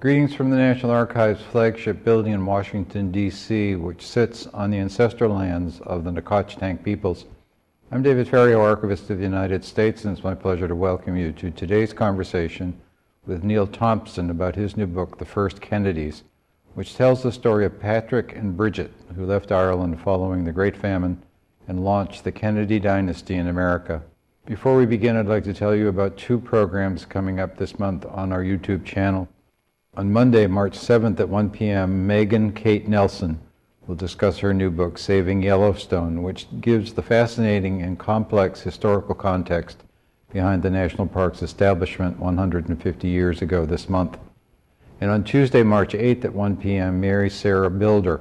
Greetings from the National Archives flagship building in Washington, D.C., which sits on the ancestral lands of the Nacotchtank peoples. I'm David Ferriero, Archivist of the United States, and it's my pleasure to welcome you to today's conversation with Neal Thompson about his new book, The First Kennedys, which tells the story of Patrick and Bridget, who left Ireland following the Great Famine and launched the Kennedy dynasty in America. Before we begin, I'd like to tell you about two programs coming up this month on our YouTube channel. On Monday, March 7th at 1 p.m., Megan Kate Nelson will discuss her new book, Saving Yellowstone, which gives the fascinating and complex historical context behind the national park's establishment 150 years ago this month. And on Tuesday, March 8th at 1 p.m., Mary Sarah Bilder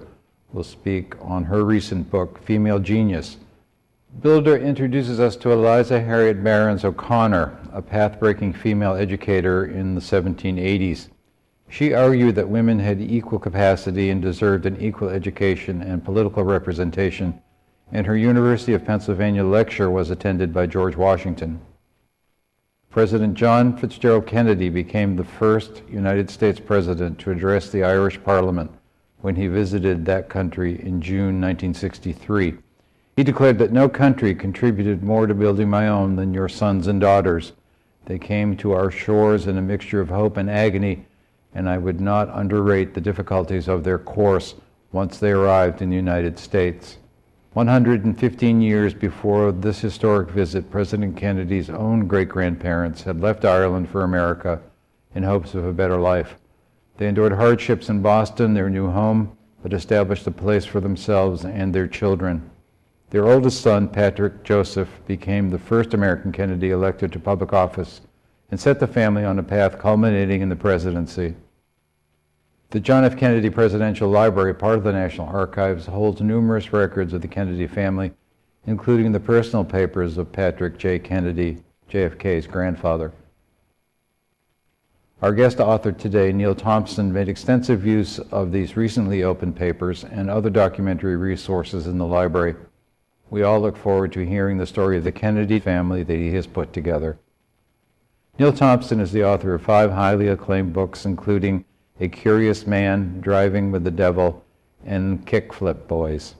will speak on her recent book, Female Genius. Bilder introduces us to Eliza Harriet Barons O'Connor, a path-breaking female educator in the 1780s. She argued that women had equal capacity and deserved an equal education and political representation, and her University of Pennsylvania lecture was attended by George Washington. President John Fitzgerald Kennedy became the first United States president to address the Irish Parliament when he visited that country in June 1963. He declared that no country contributed more to building my own than your sons and daughters. They came to our shores in a mixture of hope and agony, and I would not underrate the difficulties of their course once they arrived in the United States. 115 years before this historic visit, President Kennedy's own great-grandparents had left Ireland for America in hopes of a better life. They endured hardships in Boston, their new home, but established a place for themselves and their children. Their oldest son, Patrick Joseph, became the first American Kennedy elected to public office and set the family on a path culminating in the presidency. The John F. Kennedy Presidential Library, part of the National Archives, holds numerous records of the Kennedy family, including the personal papers of Patrick J. Kennedy, JFK's grandfather. Our guest author today, Neil Thompson, made extensive use of these recently opened papers and other documentary resources in the library. We all look forward to hearing the story of the Kennedy family that he has put together. Neal Thompson is the author of five highly acclaimed books, including a Curious Man, Driving with the Devil, and Kickflip Boys.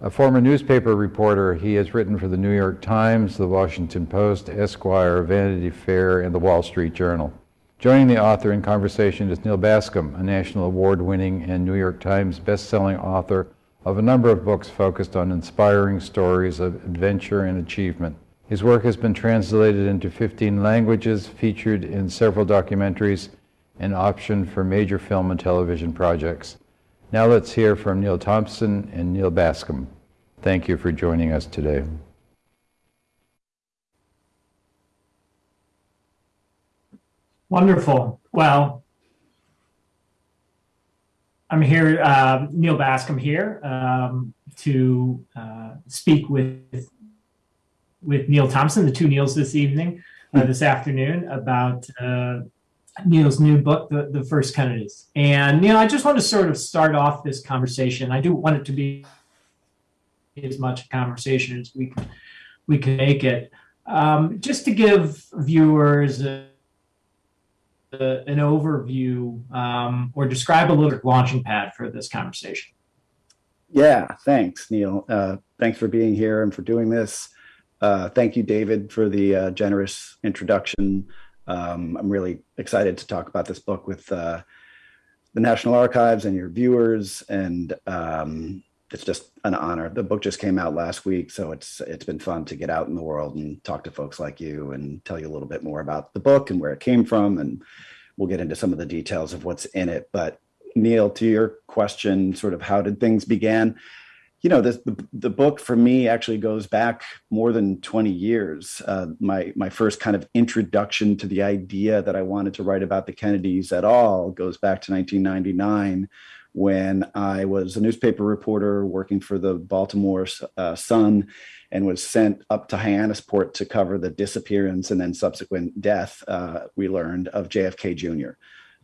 A former newspaper reporter, he has written for the New York Times, the Washington Post, Esquire, Vanity Fair, and the Wall Street Journal. Joining the author in conversation is Neal Bascomb, a national award-winning and New York Times best-selling author of a number of books focused on inspiring stories of adventure and achievement. His work has been translated into 15 languages, featured in several documentaries, and optioned for major film and television projects. Now let's hear from Neal Thompson and Neal Bascomb. Thank you for joining us today. Wonderful. Well, I'm here, uh, Neal Bascomb here, um, to uh, speak with with Neal Thompson, the two Neals this evening, uh, this afternoon, about uh, Neal's new book, The, the First Kennedys. And Neal, I just want to sort of start off this conversation. I do want it to be as much a conversation as we can, we can make it. Um, just to give viewers a, a, an overview um, or describe a little launching pad for this conversation. Yeah, thanks, Neal. Uh, thanks for being here and for doing this. Uh, thank you, David, for the uh, generous introduction. Um, I'm really excited to talk about this book with uh, the National Archives and your viewers, and um, it's just an honor. The book just came out last week, so it's it's been fun to get out in the world and talk to folks like you and tell you a little bit more about the book and where it came from, and we'll get into some of the details of what's in it. But Neal, to your question, sort of how did things begin? You know, this, the, the book for me actually goes back more than 20 years. Uh, my, my first kind of introduction to the idea that I wanted to write about the Kennedys at all goes back to 1999 when I was a newspaper reporter working for the Baltimore uh, Sun and was sent up to Hyannisport to cover the disappearance and then subsequent death, uh, we learned, of JFK Jr.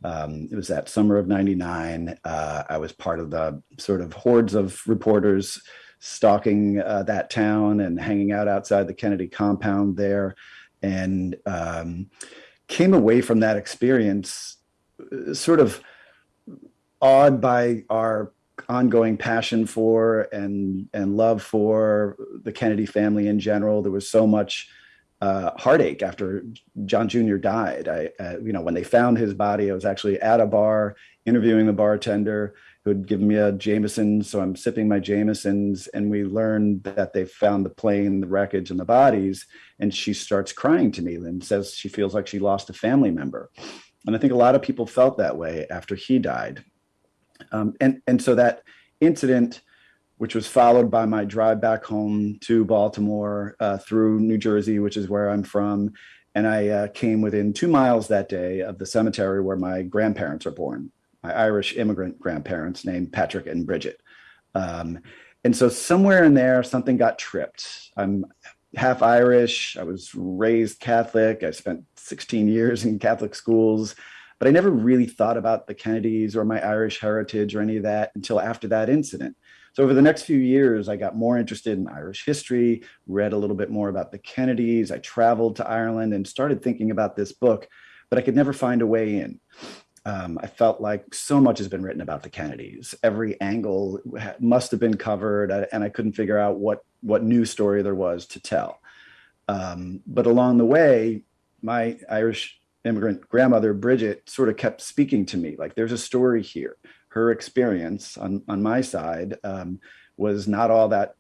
Um, it was that summer of 99. Uh, I was part of the sort of hordes of reporters stalking uh, that town and hanging out outside the Kennedy compound there and um, came away from that experience sort of awed by our ongoing passion for and and love for the Kennedy family in general. There was so much uh, heartache after John Jr. died. I, uh, you know, when they found his body, I was actually at a bar interviewing the bartender who had given me a Jameson. So I'm sipping my Jamesons, and we learned that they found the plane, the wreckage, and the bodies. And she starts crying to me and says she feels like she lost a family member. And I think a lot of people felt that way after he died. Um, and and so that incident, which was followed by my drive back home to Baltimore uh, through New Jersey, which is where I'm from, and I uh, came within two miles that day of the cemetery where my grandparents are born, my Irish immigrant grandparents named Patrick and Bridget. Um, and so somewhere in there, something got tripped. I'm half Irish. I was raised Catholic. I spent 16 years in Catholic schools but I never really thought about the Kennedys or my Irish heritage or any of that until after that incident. So over the next few years, I got more interested in Irish history, read a little bit more about the Kennedys. I traveled to Ireland and started thinking about this book, but I could never find a way in. Um, I felt like so much has been written about the Kennedys. Every angle must have been covered, uh, and I couldn't figure out what what new story there was to tell. Um, but along the way, my Irish immigrant grandmother, Bridget, sort of kept speaking to me like there's a story here. Her experience on, on my side um, was not all that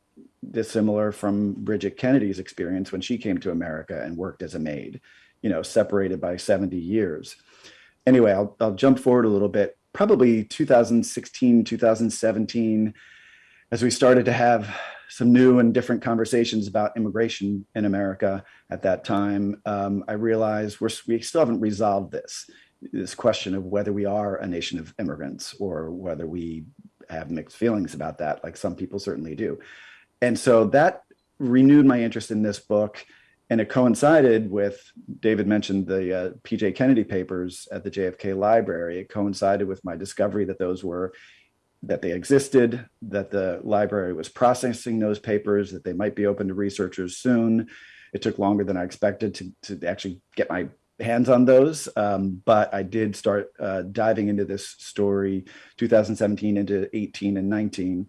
dissimilar from Bridget Kennedy's experience when she came to America and worked as a maid, you know, separated by 70 years. Anyway, I'll, I'll jump forward a little bit. Probably 2016, 2017, as we started to have some new and different conversations about immigration in America at that time, um, I realized we're, we still haven't resolved this this question of whether we are a nation of immigrants or whether we have mixed feelings about that, like some people certainly do. And so that renewed my interest in this book. And it coincided with, David mentioned the uh, PJ Kennedy papers at the JFK Library. It coincided with my discovery that those were that they existed, that the library was processing those papers, that they might be open to researchers soon. It took longer than I expected to, to actually get my hands on those, um, but I did start uh, diving into this story 2017 into 18 and 19,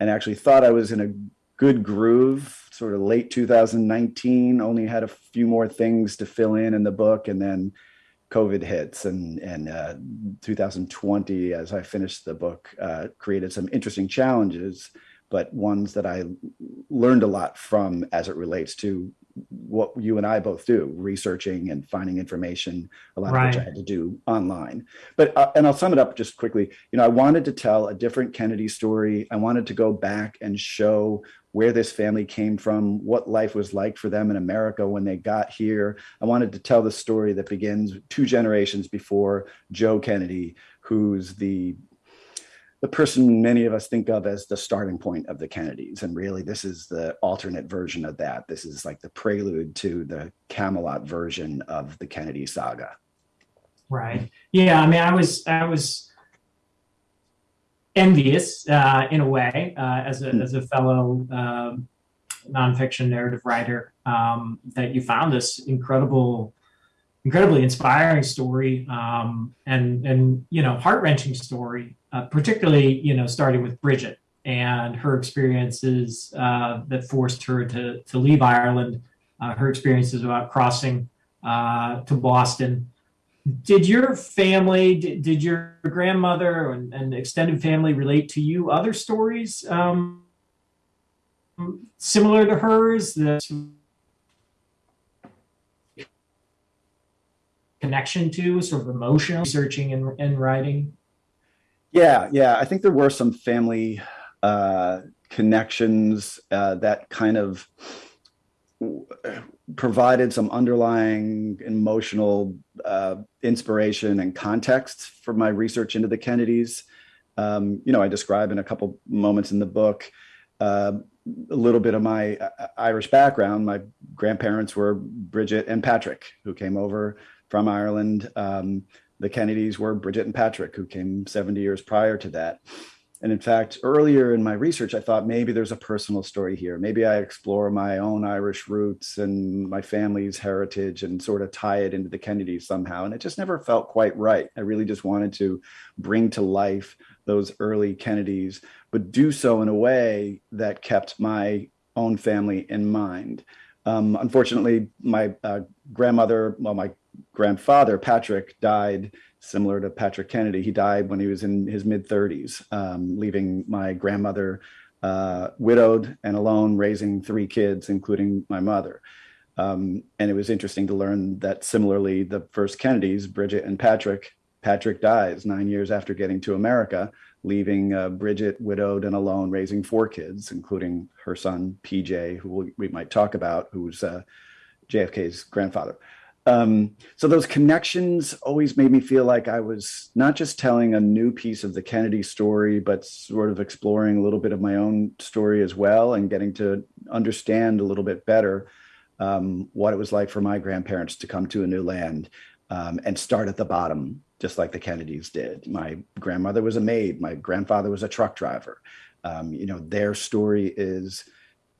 and actually thought I was in a good groove, sort of late 2019, only had a few more things to fill in in the book, and then COVID hits and and uh, 2020, as I finished the book, uh, created some interesting challenges, but ones that I learned a lot from as it relates to what you and I both do, researching and finding information, a lot right. of which I had to do online. But uh, and I'll sum it up just quickly. You know, I wanted to tell a different Kennedy story. I wanted to go back and show where this family came from, what life was like for them in America when they got here. I wanted to tell the story that begins two generations before Joe Kennedy, who's the the person many of us think of as the starting point of the Kennedys. And really, this is the alternate version of that. This is like the prelude to the Camelot version of the Kennedy saga. Right. Yeah. I mean, I was, I was envious uh, in a way uh, as, a, mm. as a fellow um, nonfiction narrative writer um, that you found this incredible incredibly inspiring story um, and and you know heart wrenching story, uh, particularly you know starting with Bridget and her experiences uh, that forced her to to leave Ireland, uh, her experiences about crossing uh, to Boston. Did your family, did, did your grandmother and, and, extended family relate to you other stories um, similar to hers that connection to, sort of emotional searching and, and writing? Yeah, yeah. I think there were some family uh, connections uh, that kind of provided some underlying emotional uh, inspiration and context for my research into the Kennedys. Um, you know, I describe in a couple moments in the book uh, a little bit of my uh, Irish background. My grandparents were Bridget and Patrick, who came over from Ireland. Um, the Kennedys were Bridget and Patrick, who came 70 years prior to that. and in fact, earlier in my research, I thought maybe there's a personal story here. Maybe I explore my own Irish roots and my family's heritage and sort of tie it into the Kennedys somehow. And it just never felt quite right. I really just wanted to bring to life those early Kennedys, but do so in a way that kept my own family in mind. Um, unfortunately, my uh, grandmother, well, my grandfather, Patrick, died similar to Patrick Kennedy. He died when he was in his mid 30s, um, leaving my grandmother uh, widowed and alone, raising three kids, including my mother. Um, and it was interesting to learn that similarly, the first Kennedys, Bridget and Patrick, Patrick dies nine years after getting to America, leaving uh, Bridget widowed and alone, raising four kids, including her son, PJ, who we, might talk about, who's uh, JFK's grandfather. Um, so those connections always made me feel like I was not just telling a new piece of the Kennedy story, but sort of exploring a little bit of my own story as well and getting to understand a little bit better um, what it was like for my grandparents to come to a new land um, and start at the bottom, just like the Kennedys did. My grandmother was a maid, my grandfather was a truck driver. Um, you know, their story is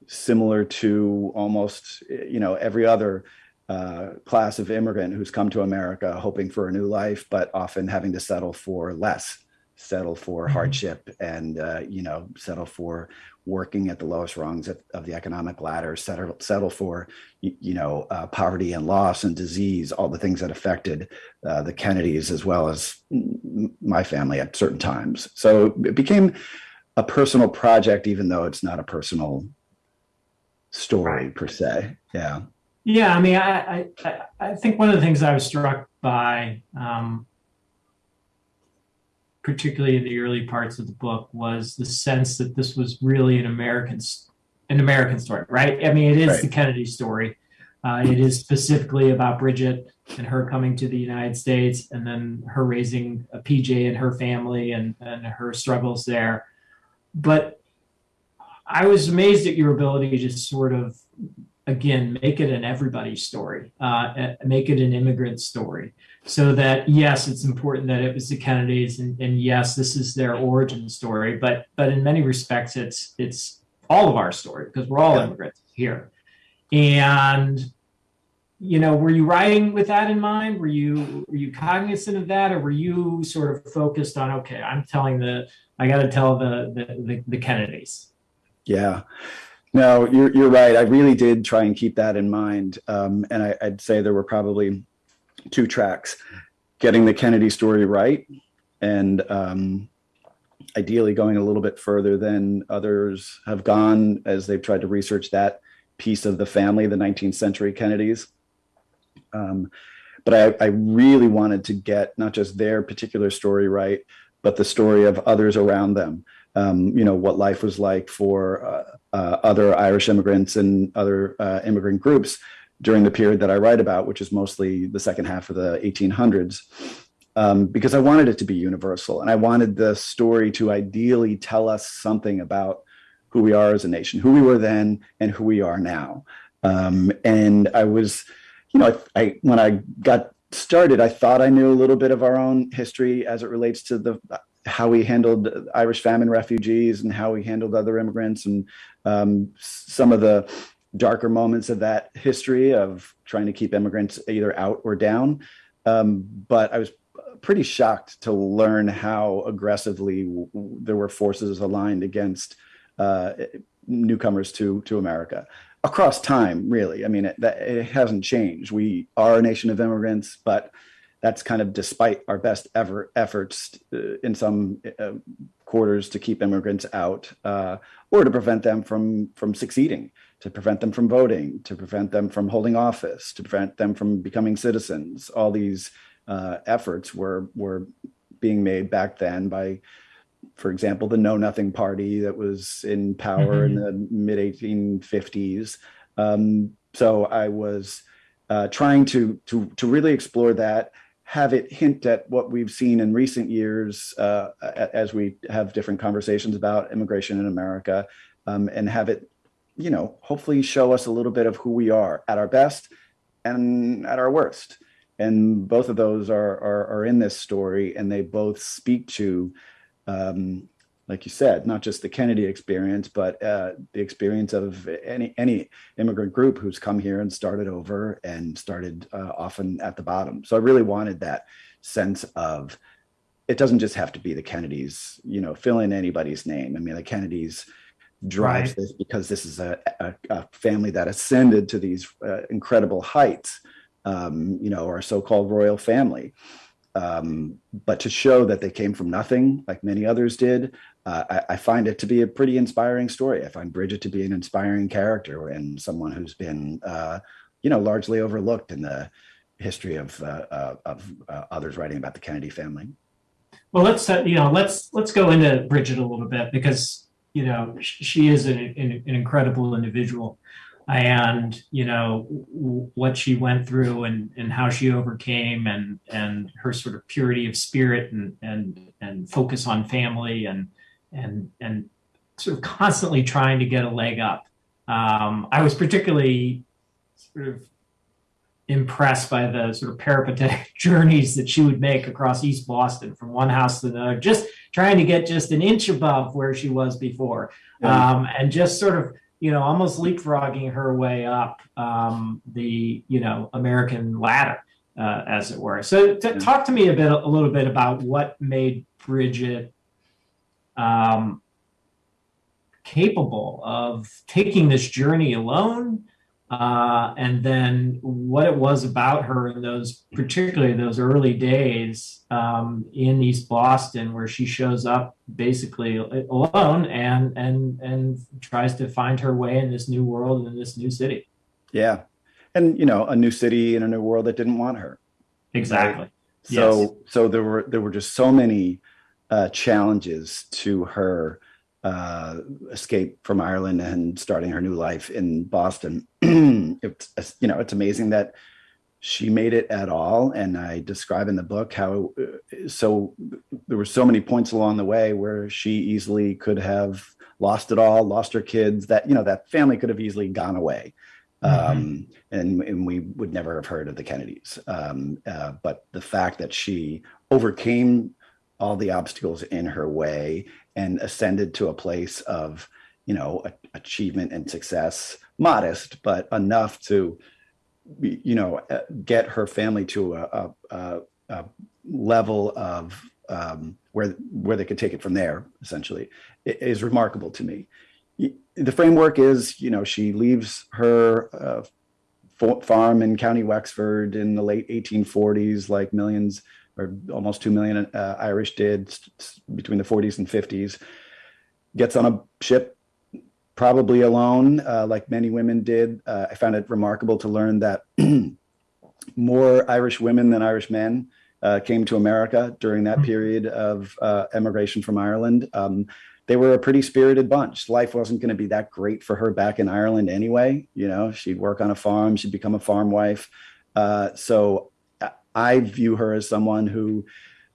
similar to almost, you know, every other uh, class of immigrant who's come to America hoping for a new life, but often having to settle for less, settle for Mhm. hardship, and uh, you know, settle for working at the lowest rungs of, of the economic ladder, settle settle for y- you know uh, poverty and loss and disease, all the things that affected uh, the Kennedys as well as my family at certain times. So it became a personal project, even though it's not a personal story Right. per se. Yeah. Yeah, I mean, I, I, I- think one of the things I was struck by, um, particularly in the early parts of the book, was the sense that this was really an American, an American story, right? I mean, it is Right. the Kennedy story. Uh, it is specifically about Bridget and her coming to the United States, and then her raising a PJ and her family, and and her struggles there. But I was amazed at your ability to sort of again make it an everybody story uh, make it an immigrant story. So that yes it's important that it was the kennedys and, and yes this is their origin story but but in many respects it's it's all of our story because we're all immigrants here. And you know were you writing with that in mind? Were you were you cognizant of that or were you sort of focused on okay i'm telling the i got to tell the, the the the kennedys? Yeah. No, you're you're right. I really did try and keep that in mind. Um, and I, I'd say there were probably two tracks: getting the Kennedy story right, and um, ideally going a little bit further than others have gone as they've tried to research that piece of the family, the 19th century Kennedys. Um, but I, I really wanted to get not just their particular story right, but the story of others around them. Um, you know what life was like for uh, uh, other Irish immigrants and other uh, immigrant groups during the period that I write about, which is mostly the second half of the 1800s, um, because I wanted it to be universal. And I wanted the story to ideally tell us something about who we are as a nation, who we were then, and who we are now. Um, and I was, you know, I, I when I got started, I thought I knew a little bit of our own history as it relates to the how we handled Irish famine refugees and how we handled other immigrants and um, some of the darker moments of that history of trying to keep immigrants either out or down. Um, but I was pretty shocked to learn how aggressively there were forces aligned against uh, newcomers to to America across time. Really, I mean, it, that, it hasn't changed. We are a nation of immigrants, but that's kind of despite our best ever efforts uh, in some uh, quarters to keep immigrants out uh, or to prevent them from from succeeding to prevent them from voting to prevent them from holding office to prevent them from becoming citizens. All these uh, efforts were were being made back then by for example the know nothing party that was in power in the mid 1850s um, so i was uh, trying to to to really explore that have it hint at what we've seen in recent years uh, as we have different conversations about immigration in America, um, and have it, you know, hopefully show us a little bit of who we are at our best and at our worst. And both of those are are, are in this story, and they both speak to um, like you said, not just the Kennedy experience, but uh, the experience of any any immigrant group who's come here and started over and started uh, often at the bottom. So I really wanted that sense of it doesn't just have to be the Kennedys, you know, fill in anybody's name. I mean, the Kennedys drives Right. this because this is a, a, a family that ascended to these uh, incredible heights, um, you know, our so-called royal family. Um, but to show that they came from nothing, like many others did, uh, I, I find it to be a pretty inspiring story. I find Bridget to be an inspiring character and someone who's been, uh, you know, largely overlooked in the history of uh, uh, of uh, others writing about the Kennedy family. Well, let's uh, you know let's let's go into Bridget a little bit because you know she is an, an, an incredible individual, and you know what she went through and and how she overcame and and her sort of purity of spirit and and and focus on family and and and sort of constantly trying to get a leg up. Um, I was particularly sort of impressed by the sort of peripatetic journeys that she would make across East Boston from one house to another, just trying to get just an inch above where she was before, Yeah. um, and just sort of you know almost leapfrogging her way up um, the you know American ladder, uh, as it were. So Yeah. talk to me a bit, a little bit about what made Bridget. Um, capable of taking this journey alone uh, and then what it was about her in those particularly those early days um, in east boston where she shows up basically alone and and and tries to find her way in this new world in this new city Yeah, and you know, a new city in a new world that didn't want her. exactly So Yes. so there were there were just so many uh, challenges to her uh, escape from Ireland and starting her new life in Boston. it's you know it's amazing that she made it at all, and I describe in the book how uh, so there were so many points along the way where she easily could have lost it all, lost her kids. That you know that family could have easily gone away. Um, and, and we would never have heard of the Kennedys. Um, uh, but the fact that she overcame all the obstacles in her way and ascended to a place of, you know, achievement and success, modest, but enough to, you know, uh, get her family to a, a, a, level of um, where where they could take it from there. Essentially, is remarkable to me. The framework is, you know, she leaves her uh, farm in County Wexford in the late 1840s, like millions or almost 2 million uh, Irish did between the 40s and 50s. Gets on a ship, probably alone, uh, like many women did. Uh, I found it remarkable to learn that more Irish women than Irish men uh, came to America during that Mhm. period of uh, emigration from Ireland. Um, they were a pretty spirited bunch. Life wasn't going to be that great for her back in Ireland anyway. You know, she'd work on a farm, she'd become a farm wife. Uh, so I- view her as someone who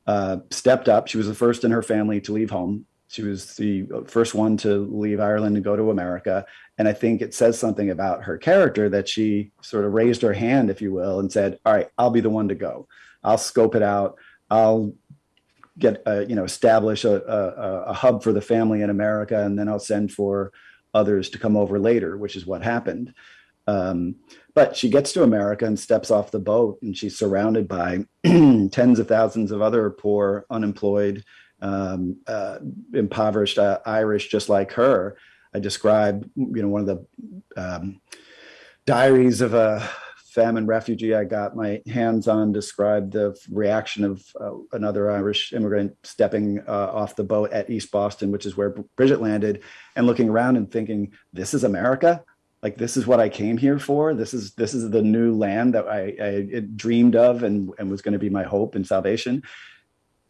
uh, stepped up. She was the first in her family to leave home. She was the first one to leave Ireland and go to America. And I think it says something about her character that she sort of raised her hand, if you will, and said, All right, I'll be the one to go. I'll scope it out. I'll get uh, you know establish a, a, a hub for the family in America, and then I'll send for others to come over later, which is what happened. Um, but she gets to America and steps off the boat, and she's surrounded by tens of thousands of other poor, unemployed, um, uh, impoverished uh, Irish just like her. I describe, you know, one of the um, diaries of a famine refugee I got my hands on described the reaction of uh, another Irish immigrant stepping uh, off the boat at East Boston, which is where Bridget landed, and looking around and thinking, "This is America." Like this is what I came here for. This is this is the new land that I, I dreamed of and, and was going to be my hope and salvation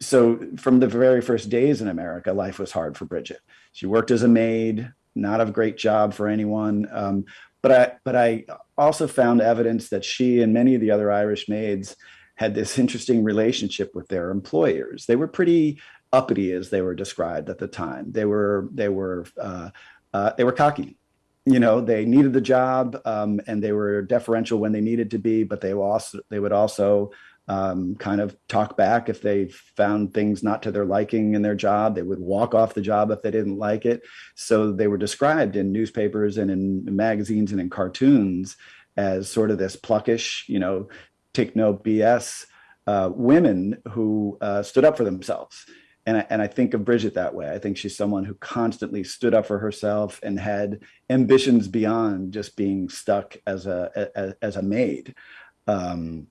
so from the very first days in America, life was hard for Bridget. She worked as a maid, not a great job for anyone. Um, but I, but I also found evidence that she and many of the other Irish maids had this interesting relationship with their employers. They were pretty uppity, as they were described at the time. They were, they were, uh, uh, they were cocky. You know, they needed the job, um, and they were deferential when they needed to be, but they also, they would also um, kind of talk back if they found things not to their liking in their job. They would walk off the job if they didn't like it. So they were described in newspapers and in magazines and in cartoons as sort of this pluckish, you know, take no BS uh, women who uh, stood up for themselves. And I, and I think of Bridget that way. I think she's someone who constantly stood up for herself and had ambitions beyond just being stuck as a as, as a maid. Um,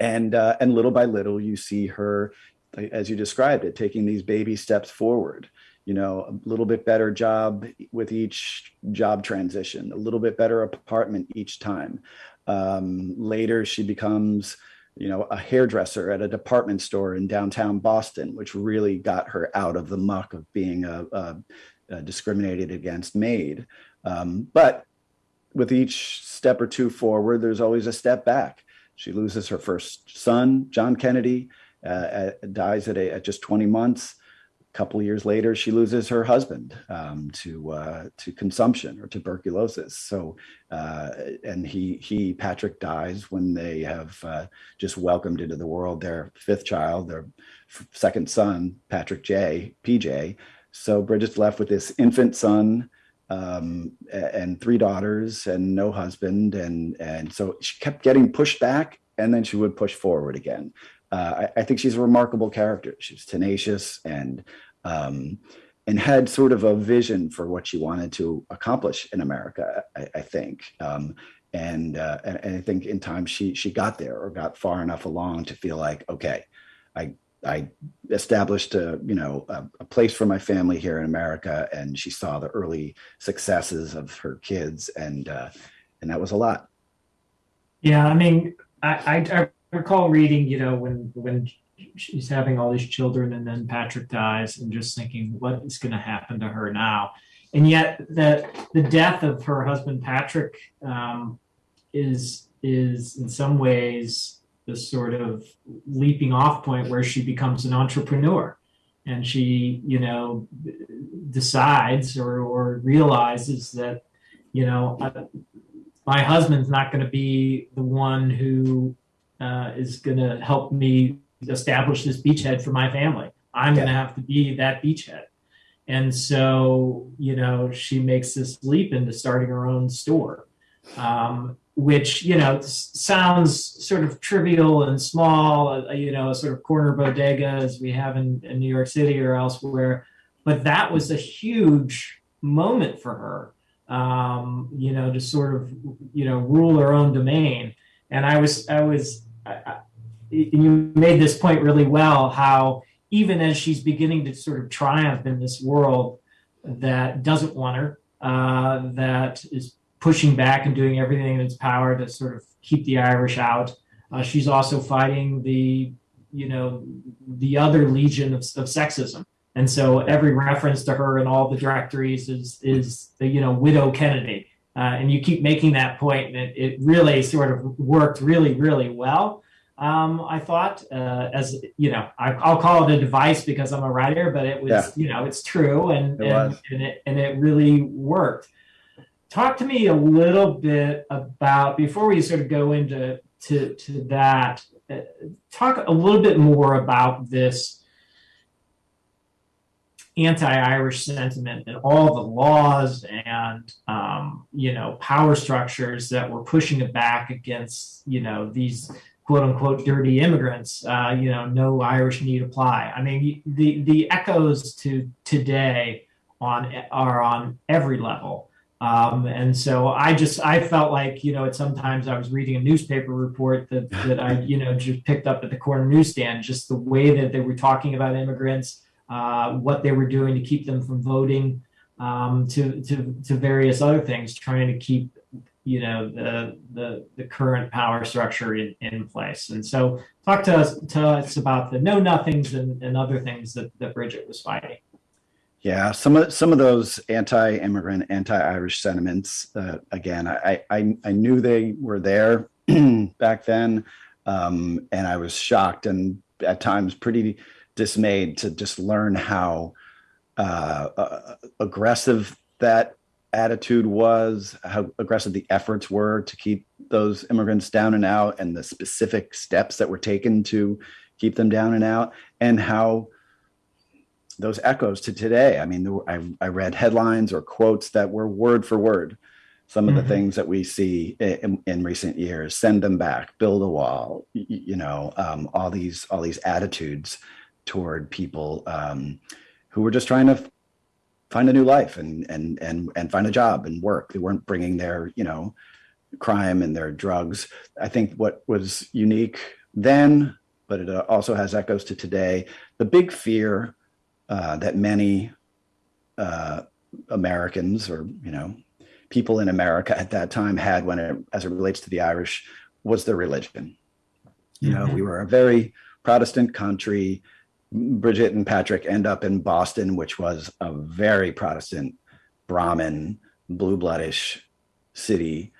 and uh, and little by little, you see her, as you described it, taking these baby steps forward. You know, a little bit better job with each job transition, a little bit better apartment each time. Um, later, she becomes you know, a hairdresser at a department store in downtown Boston, which really got her out of the muck of being a, a, a discriminated against maid. Um, but with each step or two forward, there's always a step back. She loses her first son, John Kennedy, uh, dies at, a, at just 20 months couple of years later, she loses her husband um, to uh, to consumption or tuberculosis. So, uh, and he he Patrick dies when they have uh, just welcomed into the world their fifth child, their second son, Patrick J. PJ. So Bridget's left with this infant son um, and three daughters and no husband, and and so she kept getting pushed back, and then she would push forward again uh, I, I, think she's a remarkable character. She's tenacious and um, and had sort of a vision for what she wanted to accomplish in America. I, I think. Um, and, uh, and, and I think in time she she got there or got far enough along to feel like okay, I I established a you know a, a, place for my family here in America, and she saw the early successes of her kids, and uh, and that was a lot. Yeah, I mean, I, I, I recall reading, you know, when when she's having all these children and then Patrick dies and just thinking what is going to happen to her now. And yet the the death of her husband Patrick um, is is in some ways the sort of leaping off point where she becomes an entrepreneur and she you know decides or, or realizes that you know uh, my husband's not going to be the one who uh, is going to help me establish this beachhead for my family. I'm going to have to be that beachhead. And so, you know, she makes this leap into starting her own store, um, which, you know, sounds sort of trivial and small, uh, you know, a sort of corner bodega as we have in, in New York City or elsewhere. But that was a huge moment for her, um, you know, to sort of, you know, rule her own domain. And I was, I was, I, you made this point really well how even as she's beginning to sort of triumph in this world that doesn't want her, uh, that is pushing back and doing everything in its power to sort of keep the Irish out. Uh, she's also fighting the, you know, the other legion of, of sexism. And so every reference to her in all the directories is, is the, you know, widow Kennedy. Uh, and you keep making that point, and it, it really sort of worked really, really well um, I thought, uh, as you know, I, will call it a device because I'm a writer, but it was, yeah. you know, it's true and it and, and, it and it really worked. Talk to me a little bit about before we sort of go into to to that. Uh, talk a little bit more about this anti-Irish sentiment and all the laws and um, you know power structures that were pushing it back against you know these quote unquote dirty immigrants, uh, you know, no Irish need apply. I mean, the the echoes to today on are on every level. Um, and so I just I felt like you know at sometimes I was reading a newspaper report that that I you know just picked up at the corner newsstand just the way that they were talking about immigrants, uh, what they were doing to keep them from voting, um, to to to various other things, trying to keep you know the the, the current power structure in, in place. And so talk to us to us about the know nothings and, and other things that, that Bridget was fighting. Yeah, some of some of those anti-immigrant, anti-Irish sentiments. Uh, again, I, I I knew they were there back then, um, and I was shocked and at times pretty dismayed to just learn how uh, uh, aggressive that attitude was, how aggressive the efforts were to keep those immigrants down and out, and the specific steps that were taken to keep them down and out, and how those echoes to today. I mean, I, I read headlines or quotes that were word for word some of the Mhm. things that we see in, in recent years send them back build a wall y- y- you know um, all these all these attitudes toward people um, who were just trying to find a new life and and and and find a job and work they weren't bringing their you know crime and their drugs i think what was unique then but it uh, also has echoes to today the big fear uh, that many uh, americans or you know people in America at that time had when it as it relates to the Irish was their religion. You know, Mhm. we were a very Protestant country. Bridget and Patrick end up in Boston, which was a very Protestant, Brahmin, blue bloodish city.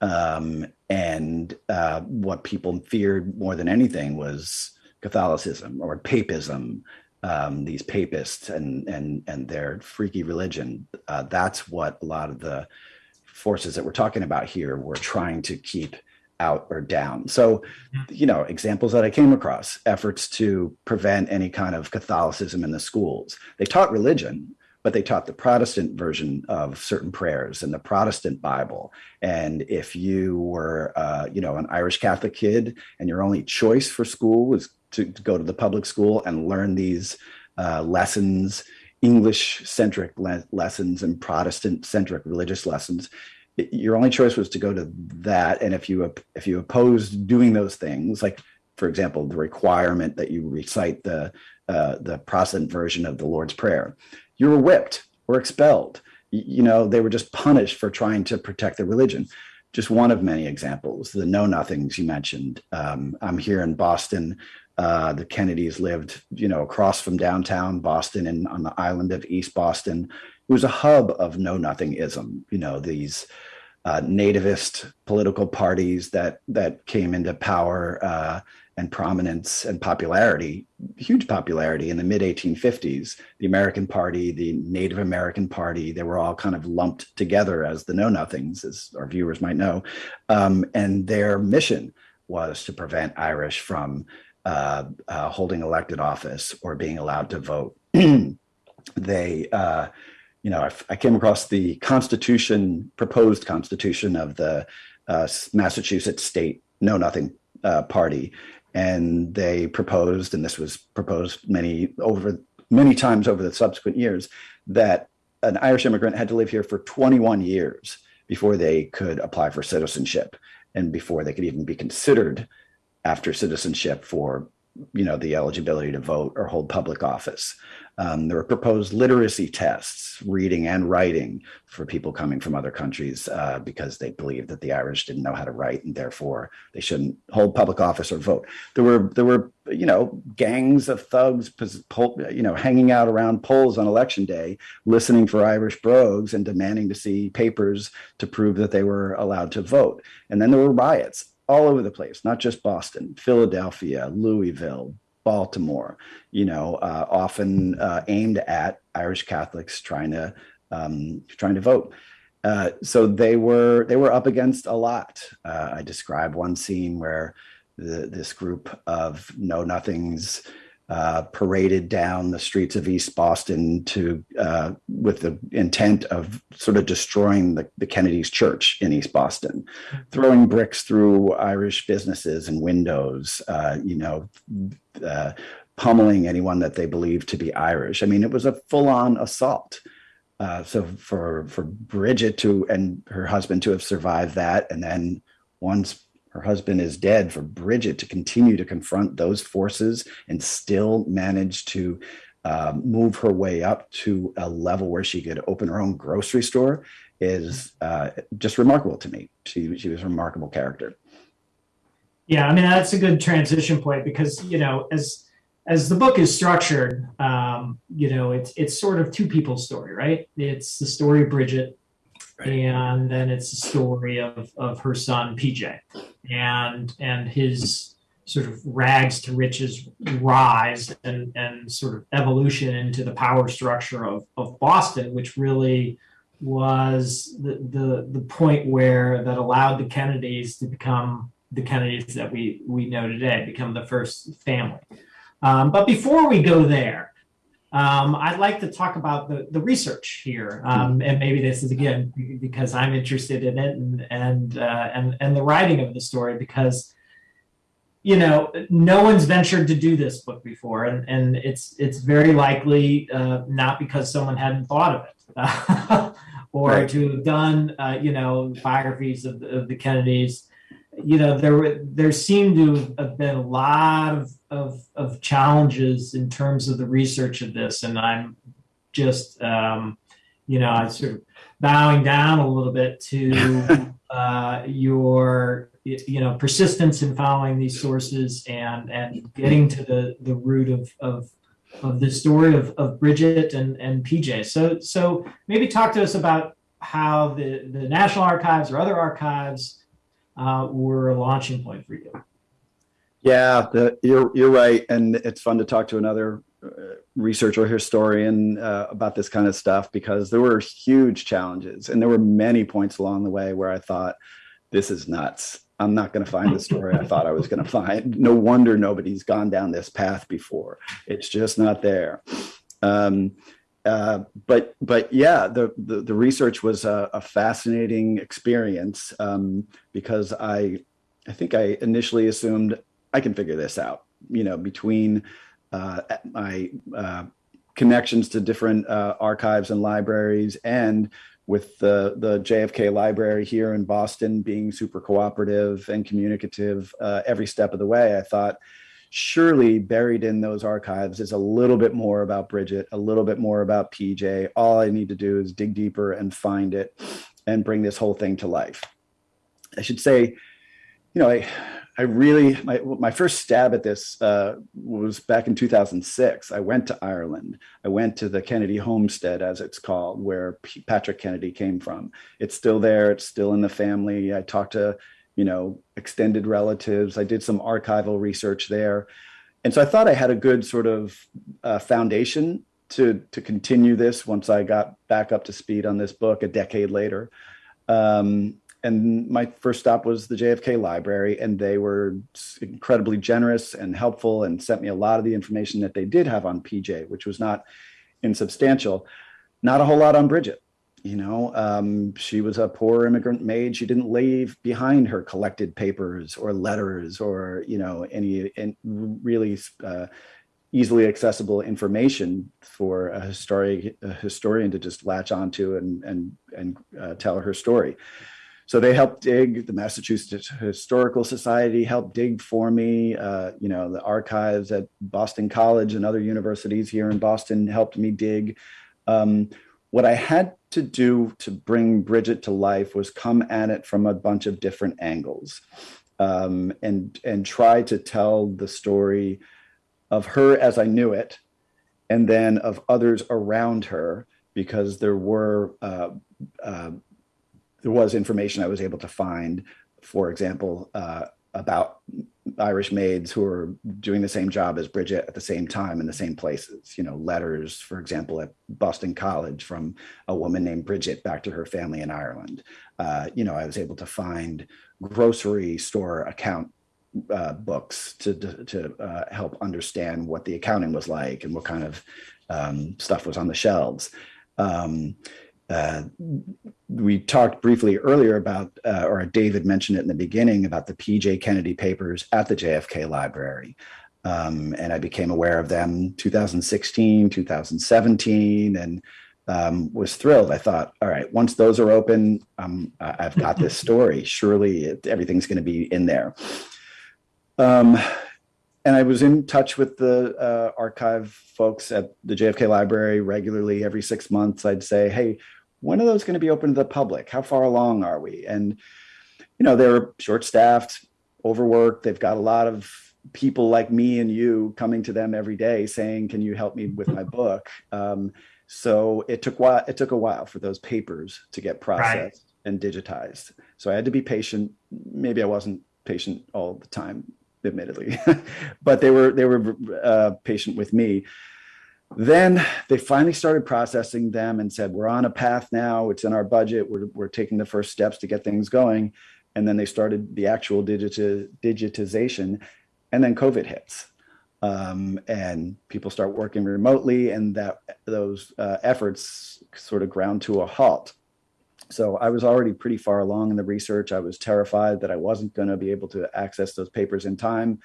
Um, and uh, what people feared more than anything was Catholicism or papism, um, these papists and and and their freaky religion. Uh, that's what a lot of the forces that we're talking about here were trying to keep out or down. So, you know, examples that I came across efforts to prevent any kind of Catholicism in the schools. They taught religion, but they taught the Protestant version of certain prayers and the Protestant Bible. And if you were, uh, you know, an Irish Catholic kid and your only choice for school was to, to go to the public school and learn these uh, lessons, English centric le- lessons and Protestant centric religious lessons, your only choice was to go to that. And if you if you opposed doing those things, like for example, the requirement that you recite the uh, the Protestant version of the Lord's Prayer, you were whipped or expelled. You know, they were just punished for trying to protect their religion. Just one of many examples. The know nothings you mentioned. Um, I'm here in Boston. Uh, the Kennedys lived, you know, across from downtown Boston and on the island of East Boston. It was a hub of know nothingism. You know, these uh, nativist political parties that that came into power uh, and prominence and popularity, huge popularity in the mid 1850s. The American Party, the Native American Party, they were all kind of lumped together as the Know Nothings, as our viewers might know, um, and their mission was to prevent Irish from uh, uh, holding elected office or being allowed to vote. they, uh, you know, I, I came across the Constitution, proposed Constitution of the uh, Massachusetts State Know Nothing uh, Party, and they proposed, and this was proposed many over many times over the subsequent years, that an Irish immigrant had to live here for 21 years before they could apply for citizenship and before they could even be considered after citizenship for you know the eligibility to vote or hold public office um, there were proposed literacy tests reading and writing for people coming from other countries uh, because they believed that the irish didn't know how to write and therefore they shouldn't hold public office or vote. There were there were you know gangs of thugs you know hanging out around polls on election day listening for irish brogues and demanding to see papers to prove that they were allowed to vote. And then there were riots all over the place, not just Boston, Philadelphia, Louisville, Baltimore, you know, uh, often uh, aimed at Irish Catholics trying to um, trying to vote. Uh, so they were they were up against a lot. Uh, I describe one scene where the, this group of know nothings uh, paraded down the streets of East Boston to uh, with the intent of sort of destroying the, the Kennedy's church in East Boston, throwing bricks through Irish businesses and windows, uh, you know, uh, pummeling anyone that they believed to be Irish. I mean, it was a full-on assault. Uh, so for for Bridget to and her husband to have survived that, and then once her husband is dead, for Bridget to continue to confront those forces and still manage to um, move her way up to a level where she could open her own grocery store is uh, just remarkable to me. She she was a remarkable character. Yeah, I mean that's a good transition point because you know as as the book is structured, um, you know it's it's sort of two people's story, right? It's the story of Bridget. And then it's the story of of her son PJ, and and his sort of rags to riches rise and and sort of evolution into the power structure of of Boston, which really was the, the the point where that allowed the Kennedys to become the Kennedys that we we know today, become the first family. Um, but before we go there, um, I'd like to talk about the, the research here, um, and maybe this is again because I'm interested in it, and and uh, and and the writing of the story because you know no one's ventured to do this book before, and and it's it's very likely uh, not because someone hadn't thought of it, or Right. to have done uh, you know biographies of, of the Kennedys you know there were there seemed to have been a lot of, of of challenges in terms of the research of this and i'm just um you know i sort of bowing down a little bit to uh your you know persistence in following these sources and and getting to the the root of of of the story of, of bridget and and pj so so maybe talk to us about how the the national archives or other archives uh, were a launching point for you. Yeah, the, you're you're right, and it's fun to talk to another uh, researcher historian uh, about this kind of stuff because there were huge challenges, and there were many points along the way where I thought, "This is nuts. I'm not going to find the story I thought I was going to find." No wonder nobody's gone down this path before. It's just not there. Um, uh, but but yeah, the, the the research was a, a fascinating experience um, because I I think I initially assumed I can figure this out. You know, between uh, my uh, connections to different uh, archives and libraries, and with the the JFK Library here in Boston being super cooperative and communicative uh, every step of the way, I thought surely buried in those archives is a little bit more about Bridget, a little bit more about PJ. All I need to do is dig deeper and find it and bring this whole thing to life. I should say, you know, I, I really, my, my first stab at this uh, was back in 2006. I went to Ireland. I went to the Kennedy homestead, as it's called, where P- Patrick Kennedy came from. It's still there. It's still in the family. I talked to, you know, extended relatives. I did some archival research there. And so I thought I had a good sort of uh, foundation to, to continue this once I got back up to speed on this book a decade later. Um, and my first stop was the JFK Library, and they were incredibly generous and helpful and sent me a lot of the information that they did have on PJ, which was not insubstantial. Not a whole lot on Bridget. You know, um, she was a poor immigrant maid. She didn't leave behind her collected papers or letters or, you know, any, really uh, easily accessible information for a historian, a historian to just latch onto and, and, and uh, tell her story. So they helped dig. The Massachusetts Historical Society helped dig for me. Uh, you know, the archives at Boston College and other universities here in Boston helped me dig. Um, what I had to do to bring Bridget to life was come at it from a bunch of different angles, um, and and try to tell the story of her as I knew it, and then of others around her, because there were. Uh, uh, there was information I was able to find, for example, uh, about Irish maids who are doing the same job as Bridget at the same time in the same places. You know, letters, for example, at Boston College from a woman named Bridget back to her family in Ireland. Uh, you know, I was able to find grocery store account uh, books to to, to uh, help understand what the accounting was like and what kind of um, stuff was on the shelves. Um, uh, we talked briefly earlier about, uh, or David mentioned it in the beginning, about the PJ Kennedy papers at the JFK Library. Um, and I became aware of them 2016, 2017, and um, was thrilled. I thought, all right, once those are open, um, I've got this story. Surely it, everything's going to be in there. Um, and I was in touch with the uh, archive folks at the JFK Library regularly. Every six months, I'd say, hey, when are those going to be open to the public? How far along are we? And, you know, they're short staffed, overworked. They've got a lot of people like me and you coming to them every day saying, can you help me with my book? Um, so it took while, it took a while for those papers to get processed and digitized. So I had to be patient. Maybe I wasn't patient all the time, admittedly, but they were they were uh, patient with me. Then they finally started processing them and said, we're on a path now. It's in our budget. We're, we're taking the first steps to get things going. And then they started the actual digiti- digitization. And then COVID hits. Um, and people start working remotely, and that those uh, efforts sort of ground to a halt. So I was already pretty far along in the research. I was terrified that I wasn't going to be able to access those papers in time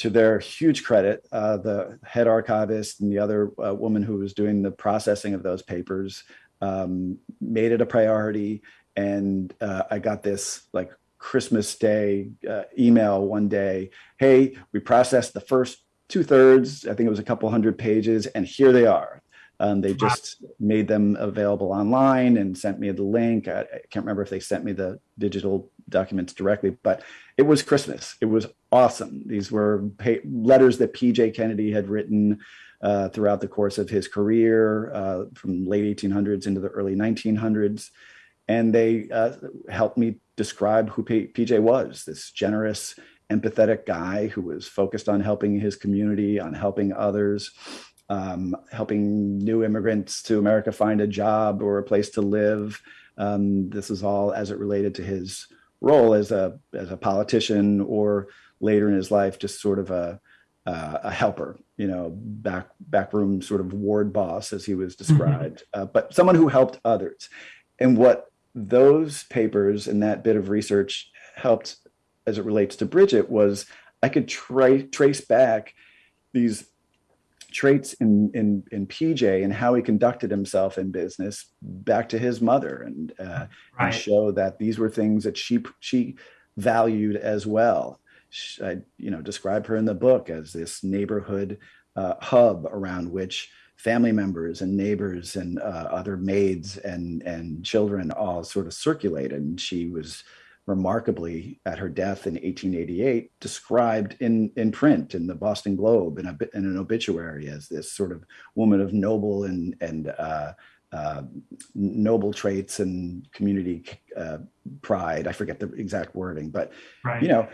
to their huge credit, uh, the head archivist and the other uh, woman who was doing the processing of those papers um, made it a priority. And uh, I got this like Christmas Day uh, email one day. Hey, we processed the first two thirds. I think it was a couple hundred pages, and here they are. Um, they just made them available online and sent me the link. I, I, can't remember if they sent me the digital documents directly, but it was Christmas. It was awesome. These were pay- letters that PJ Kennedy had written uh, throughout the course of his career uh, from late 1800s into the early 1900s. And they uh, helped me describe who P- PJ was this generous, empathetic guy who was focused on helping his community, on helping others um, helping new immigrants to America find a job or a place to live. Um, this is all as it related to his role as a as a politician or later in his life, just sort of a uh, a helper, you know, back backroom sort of ward boss as he was described, mm-hmm. uh, but someone who helped others. And what those papers and that bit of research helped as it relates to Bridget was I could try, trace back these traits in in in PJ and how he conducted himself in business back to his mother and, uh, right. and show that these were things that she she valued as well. She, I you know describe her in the book as this neighborhood uh, hub around which family members and neighbors and uh, other maids and and children all sort of circulated. And she was remarkably at her death in 1888 described in, in print in the Boston Globe in, a, in an obituary as this sort of woman of noble and, and uh, uh, noble traits and community uh, pride. I forget the exact wording, but right. you know,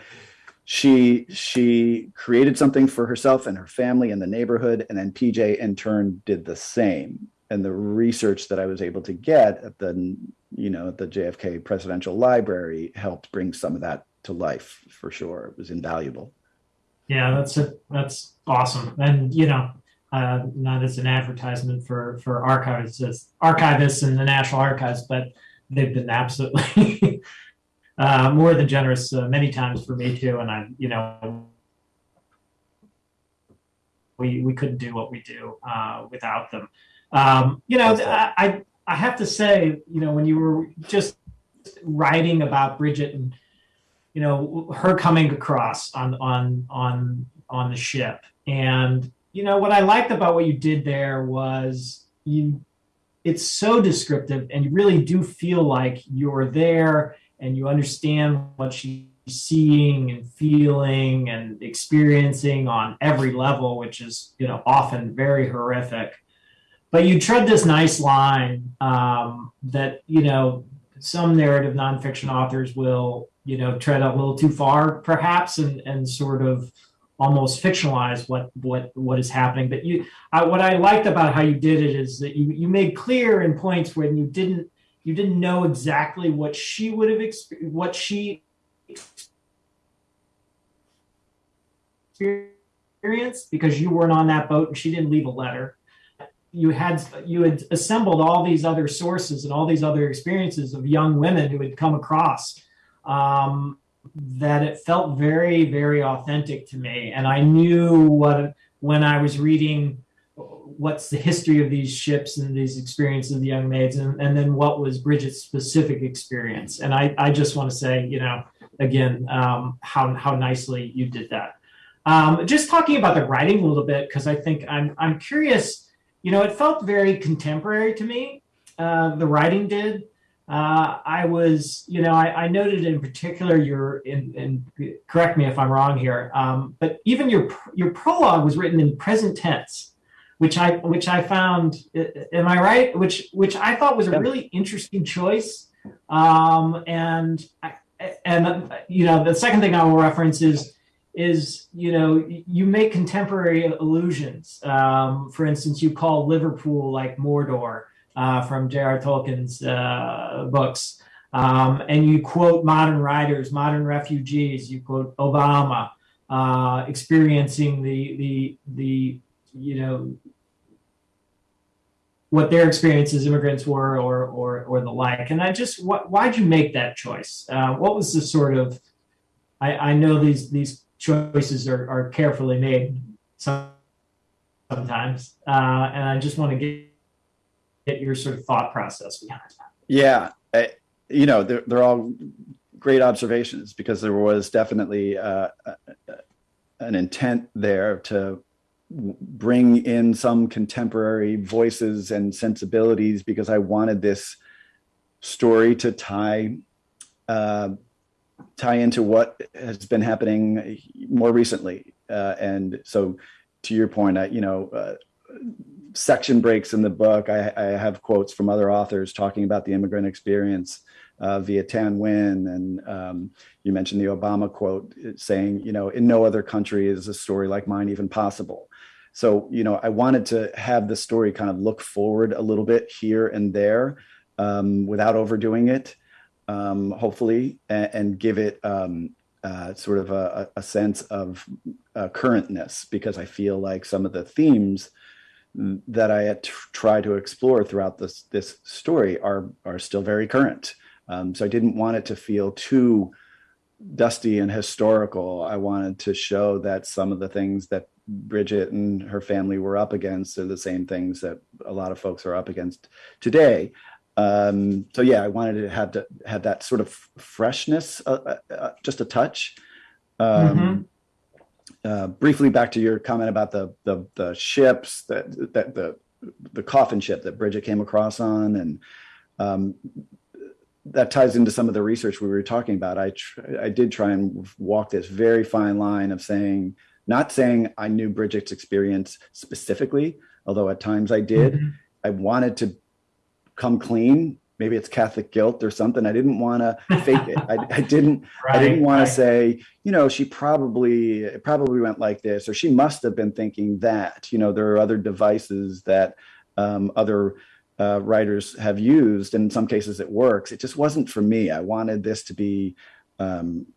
she she created something for herself and her family and the neighborhood, and then PJ in turn did the same and the research that I was able to get at the you know the JFK Presidential Library helped bring some of that to life for sure. It was invaluable. Yeah, that's a, that's awesome, and you know, uh, not as an advertisement for for archivists, as archivists in the National Archives, but they've been absolutely uh, more than generous uh, many times for me too, and I you know we we couldn't do what we do uh, without them. Um, you know, I, I have to say, you know, when you were just writing about Bridget and you know her coming across on on on on the ship, and you know what I liked about what you did there was you. It's so descriptive, and you really do feel like you're there and you understand what she's seeing and feeling and experiencing on every level, which is you know often very horrific but you tread this nice line um, that you know some narrative nonfiction authors will you know tread a little too far perhaps and and sort of almost fictionalize what what what is happening. But you I, what i liked about how you did it is that you you made clear in points when you didn't you didn't know exactly what she would have experienced what she experienced because you weren't on that boat and she didn't leave a letter you had you had assembled all these other sources and all these other experiences of young women who had come across um, that it felt very very authentic to me. And i knew what when i was reading what's the history of these ships and these experiences of the young maids and, and then what was bridget's specific experience. And i, I just want to say you know again um, how, how nicely you did that. Um, just talking about the writing a little bit because i think i'm, I'm curious you know, it felt very contemporary to me. Uh, the writing did. Uh, I was, you know, I, I, noted in particular your, in, in, correct me if I'm wrong here, um, but even your your prologue was written in present tense, which I which I found, am I right? Which which I thought was a really interesting choice. Um, and and you know, the second thing I will reference is is you know you make contemporary allusions. Um, for instance, you call Liverpool like Mordor uh, from J.R. Tolkien's uh, books, um, and you quote modern writers, modern refugees. You quote Obama uh, experiencing the the the you know what their experience as immigrants were or or or the like and i just what, why'd you make that choice uh, what was the sort of i i know these these choices are, are carefully made sometimes. Uh, and i just want to get get your sort of thought process behind that. Yeah I, you know they're, they're all great observations because there was definitely uh, an intent there to bring in some contemporary voices and sensibilities because I wanted this story to tie uh, tie into what has been happening more recently. Uh, and so, to your point, I, you know, uh, section breaks in the book. I, I, have quotes from other authors talking about the immigrant experience uh, Viet Thanh Nguyen, and um, you mentioned the Obama quote saying, you know, in no other country is a story like mine even possible. So, you know, I wanted to have the story kind of look forward a little bit here and there um, without overdoing it, um, hopefully, and, and, give it um, uh, sort of a, a sense of uh, currentness because I feel like some of the themes that I try to explore throughout this this story are are still very current. Um, so I didn't want it to feel too dusty and historical. I wanted to show that some of the things that Bridget and her family were up against are the same things that a lot of folks are up against today. Um, so yeah, I wanted to have to have that sort of freshness, uh, uh, uh just a touch. Um, mm-hmm. uh, briefly, back to your comment about the the, the ships that that the the coffin ship that Bridget came across on, and um, that ties into some of the research we were talking about. I I did try and walk this very fine line of saying not saying I knew Bridget's experience specifically, although at times I did. Mm-hmm. I wanted to come clean. Maybe it's Catholic guilt or something. I didn't want to fake it. I, I didn't. Right, I didn't want right. to say, you know, she probably it probably went like this, or she must have been thinking that. You know, there are other devices that um, other uh, writers have used, and in some cases it works. It just wasn't for me. I wanted this to be um,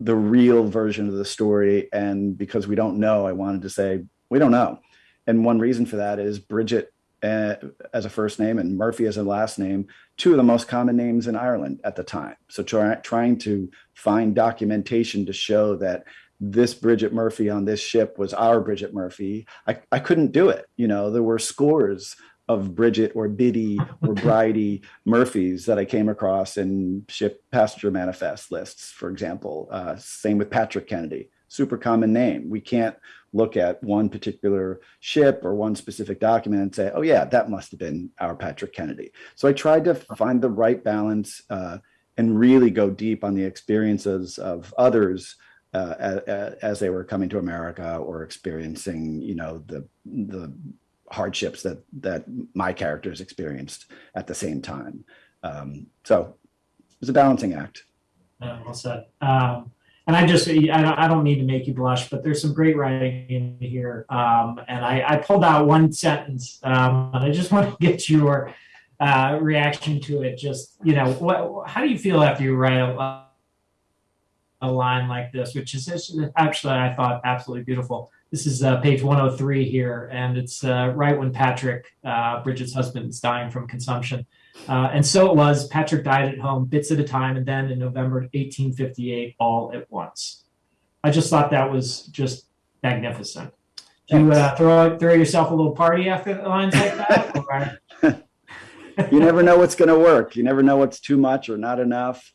the real version of the story. And because we don't know, I wanted to say, we don't know. And one reason for that is Bridget as a first name and Murphy as a last name, two of the most common names in Ireland at the time. So try, trying to find documentation to show that this Bridget Murphy on this ship was our Bridget Murphy, I, I couldn't do it. You know, there were scores of Bridget or Biddy or Bridie Murphys that I came across in ship passenger manifest lists, for example. Uh, same with Patrick Kennedy, super common name. We can't look at one particular ship or one specific document and say, oh, yeah, that must have been our Patrick Kennedy. So I tried to find the right balance uh, and really go deep on the experiences of others. Uh, as, as, they were coming to America or experiencing, you know, the the hardships that that my characters experienced at the same time. Um, so it was a balancing act. Yeah, well said. Um, and I just I don't, need to make you blush, but there's some great writing in here. Um, and I, I, pulled out one sentence, um, and I just want to get your uh, reaction to it. Just you know, what how do you feel after you write a, a line like this, which is actually I thought absolutely beautiful. This is uh, page 103 here, and it's uh, right when Patrick, uh, Bridget's husband, is dying from consumption. Uh, and so it was. Patrick died at home, bits at a time, and then in November 1858, all at once. I just thought that was just magnificent. Do you uh, throw throw yourself a little party after the lines like that? you never know what's going to work. You never know what's too much or not enough.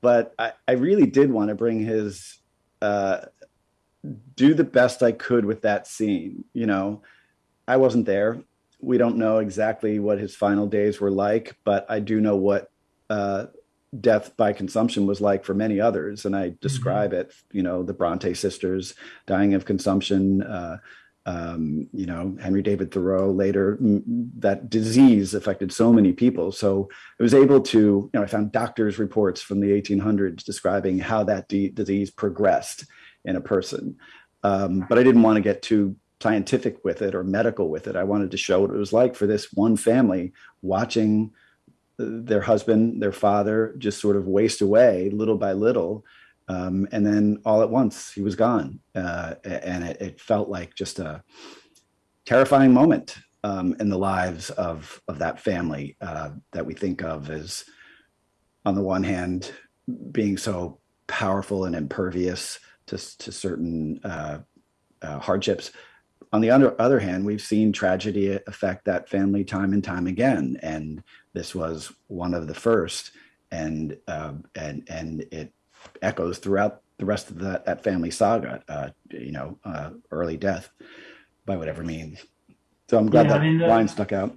But I, I really did want to bring his uh, do the best I could with that scene. You know, I wasn't there. We don't know exactly what his final days were like, but I do know what uh, death by consumption was like for many others. And I describe mm-hmm. it, you know, the Bronte sisters dying of consumption, uh, um, you know, Henry David Thoreau later, that disease affected so many people. So I was able to, you know, I found doctors' reports from the 1800s describing how that de- disease progressed in a person. Um, but I didn't want to get too scientific with it or medical with it. I wanted to show what it was like for this one family watching their husband, their father, just sort of waste away little by little. Um, and then all at once, he was gone. Uh, and it, it, felt like just a terrifying moment um, in the lives of, of that family uh, that we think of as, on the one hand, being so powerful and impervious to, to certain uh, uh hardships. On the other, other hand, we've seen tragedy affect that family time and time again. And this was one of the first, and uh, and and it echoes throughout the rest of the, that family saga. Uh, you know, uh, early death by whatever means. So I'm glad Yeah, I that mean, the- line stuck out.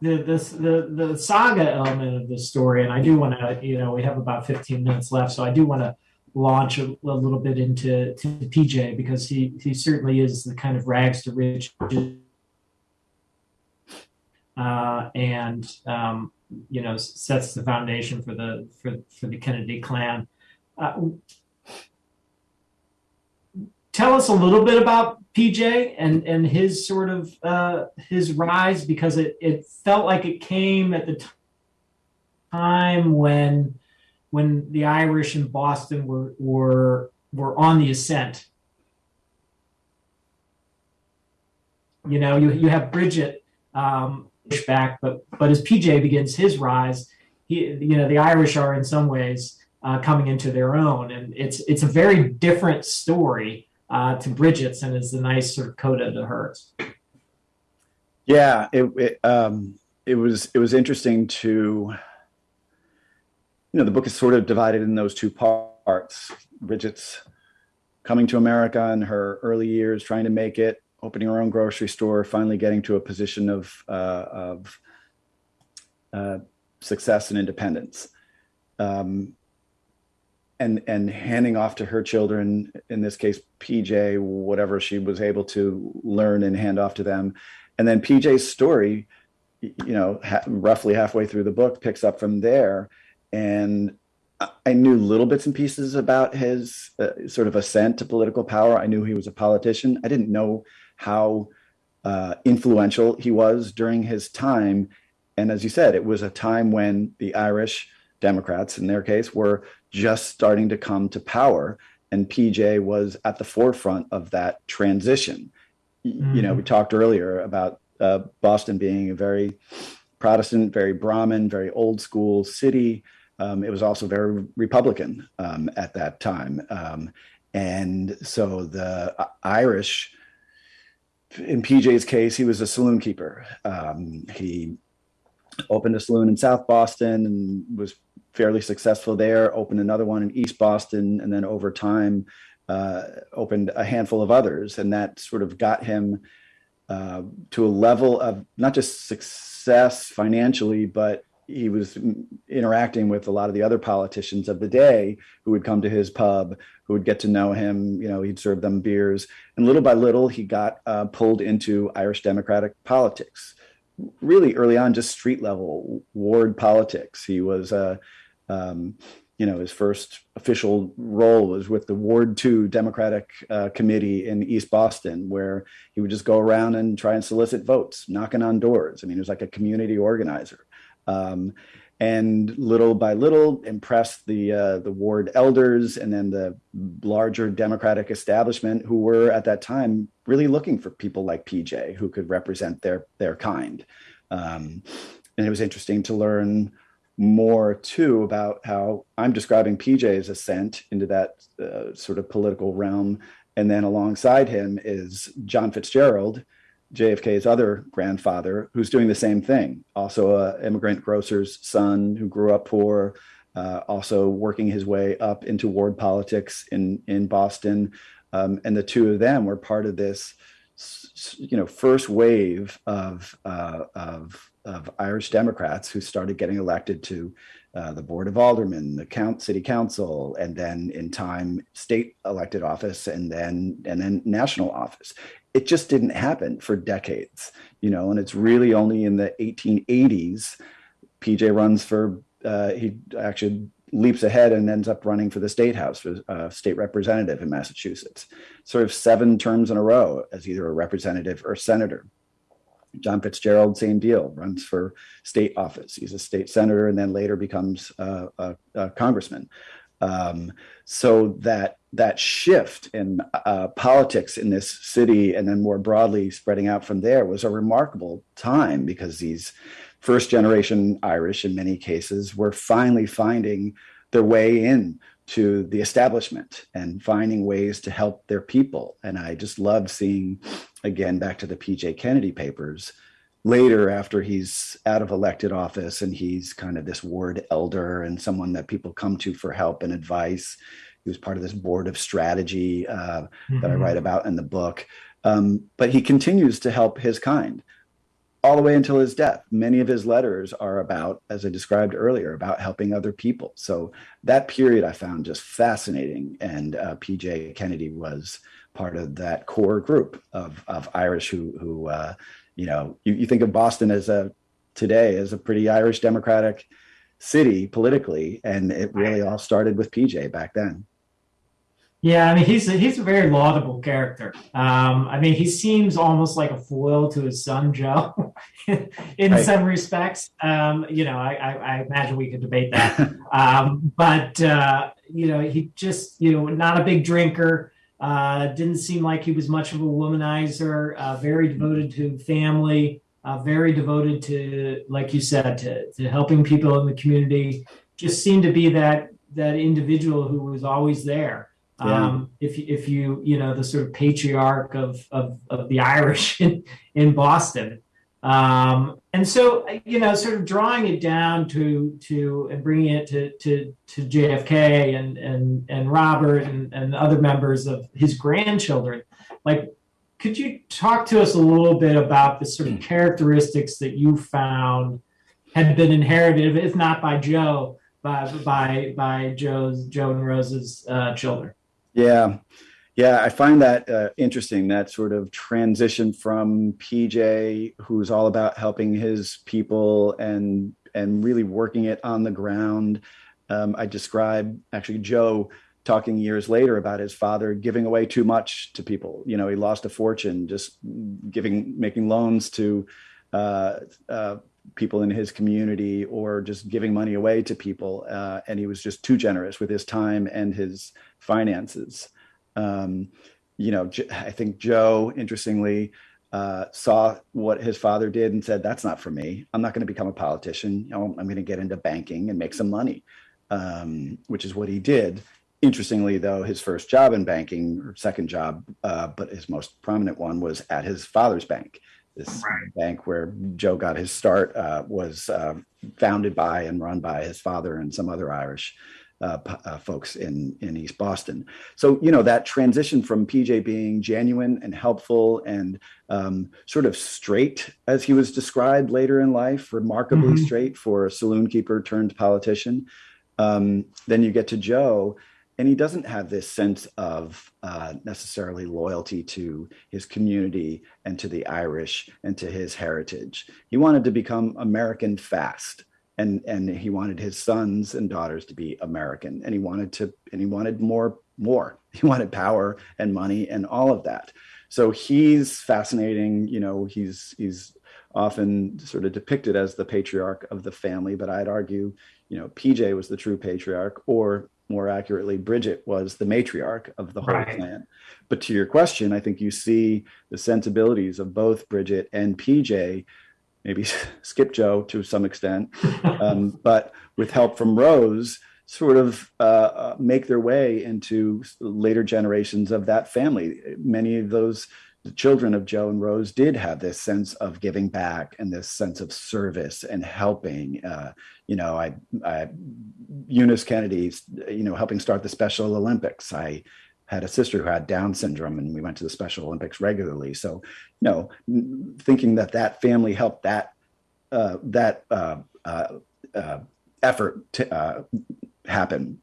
the this the the saga element of the story, and I do want to, you know, we have about 15 minutes left, so I do want to launch a, a little bit into to PJ because he he certainly is the kind of rags to riches, uh, and um, you know sets the foundation for the for for the Kennedy clan. Uh, tell us a little bit about PJ and and his sort of uh, his rise because it it felt like it came at the time when when the Irish in Boston were were were on the ascent. You know, you you have Bridget um, push back, but but as PJ begins his rise, he you know the Irish are in some ways uh, coming into their own, and it's it's a very different story uh, to Bridget's and is a nice sort of coda to hers. Yeah, it it, um, it was it was interesting to you know the book is sort of divided in those two parts. Bridget's coming to America in her early years, trying to make it, opening her own grocery store, finally getting to a position of uh, of uh, success and independence. Um, and and handing off to her children in this case pj whatever she was able to learn and hand off to them and then pj's story you know ha- roughly halfway through the book picks up from there and I- knew little bits and pieces about his uh, sort of ascent to political power. I knew he was a politician. I didn't know how uh, influential he was during his time. And as you said it was a time when the irish democrats in their case were just starting to come to power. And pj was at the forefront of that transition. Y- you know we talked earlier about uh, boston being a very protestant very brahmin very old school city um, it was also very republican um, at that time um, and so the uh, irish in pj's case he was a saloon keeper um, he opened a saloon in south boston and was fairly successful there, opened another one in East Boston, and then over time uh, opened a handful of others. And that sort of got him uh, to a level of not just success financially, but he was interacting with a lot of the other politicians of the day who would come to his pub, who would get to know him. You know, he'd serve them beers. And little by little, he got uh, pulled into Irish Democratic politics really early on just street level ward politics he was uh, um, you know, his first official role was with the Ward 2 Democratic uh, Committee in East Boston, where he would just go around and try and solicit votes, knocking on doors. I mean, he was like a community organizer. Um, and little by little impressed the uh, the ward elders and then the larger democratic establishment who were at that time really looking for people like PJ who could represent their their kind. Um, and it was interesting to learn more too about how I'm describing PJ's ascent into that uh, sort of political realm. And then alongside him is John Fitzgerald, JFK's other grandfather, who's doing the same thing. Also, a immigrant grocer's son who grew up poor, uh, also working his way up into ward politics in in Boston. Um, and the two of them were part of this, you know, first wave of uh, of of Irish Democrats who started getting elected to uh, the Board of Aldermen, the count, City Council, and then in time state elected office, and then and then national office. It just didn't happen for decades, you know. And it's really only in the 1880s, PJ runs for uh, he actually leaps ahead and ends up running for the state house for uh, state representative in Massachusetts, sort of seven terms in a row as either a representative or senator. John Fitzgerald, same deal, runs for state office. He's a state senator and then later becomes a, a, congressman. Um, so that that shift in uh, politics in this city and then more broadly spreading out from there was a remarkable time because these first generation Irish in many cases were finally finding their way in to the establishment and finding ways to help their people. And I just love seeing, again, back to the PJ Kennedy papers, later after he's out of elected office and he's kind of this ward elder and someone that people come to for help and advice. He was part of this board of strategy uh, mm-hmm. that I mm-hmm. write about in the book. Um, but he continues to help his kind all the way until his death. Many of his letters are about, as I described earlier, about helping other people. So that period I found just fascinating. And uh, PJ Kennedy was part of that core group of, of Irish who, who uh, you know, you, you think of Boston as a today as a pretty Irish Democratic city politically, and it really all started with PJ back then. Yeah, I mean he's a, he's a very laudable character. Um, I mean he seems almost like a foil to his son Joe, in right. some respects. Um, you know, I, I, I, imagine we could debate that, um, but uh, you know he just you know not a big drinker. Uh, didn't seem like he was much of a womanizer. Uh, very devoted to family. Uh, very devoted to, like you said, to, to helping people in the community. Just seemed to be that that individual who was always there. Yeah. Um, if if you you know the sort of patriarch of of, of the Irish in in Boston, um, and so you know sort of drawing it down to to and bringing it to to to JFK and and and Robert and and other members of his grandchildren, like. Could you talk to us a little bit about the sort of characteristics that you found had been inherited, if not by Joe, by by by Joe's Joe and Rose's uh, children? Yeah. Yeah, I find that uh, interesting. That sort of transition from PJ, who's all about helping his people and and really working it on the ground. Um, I describe actually Joe talking years later about his father giving away too much to people. You know, he lost a fortune just giving, making loans to uh, uh, people in his community or just giving money away to people. Uh, and he was just too generous with his time and his finances. Um, you know, I think Joe, interestingly, uh, saw what his father did and said, "That's not for me. I'm not going to become a politician. You know, I'm going to get into banking and make some money," um, which is what he did. Interestingly, though, his first job in banking, or second job, uh, but his most prominent one was at his father's bank. This right. bank where Joe got his start uh, was uh, founded by and run by his father and some other Irish uh, uh, folks in in East Boston. So you know that transition from PJ being genuine and helpful and um, sort of straight, as he was described later in life, remarkably mm-hmm. straight for a saloon keeper turned politician. Um, then you get to Joe, and he doesn't have this sense of uh, necessarily loyalty to his community and to the Irish and to his heritage. He wanted to become American fast and and he wanted his sons and daughters to be American, and he wanted to and he wanted more more. He wanted power and money and all of that. So he's fascinating. You know, he's he's often sort of depicted as the patriarch of the family, but I'd argue, you know, PJ was the true patriarch, or more accurately, Bridget was the matriarch of the whole right. clan. But to your question, I think you see the sensibilities of both Bridget and PJ maybe skip Joe to some extent, um, but with help from Rose, sort of uh, uh, make their way into later generations of that family. Many of those children of Joe and Rose did have this sense of giving back and this sense of service and helping. Uh, you know, I, I Eunice Kennedy, you know, helping start the Special Olympics. I had a sister who had Down syndrome, and we went to the Special Olympics regularly. So, you know, thinking that that family helped that uh, that uh, uh, uh effort to uh, happen,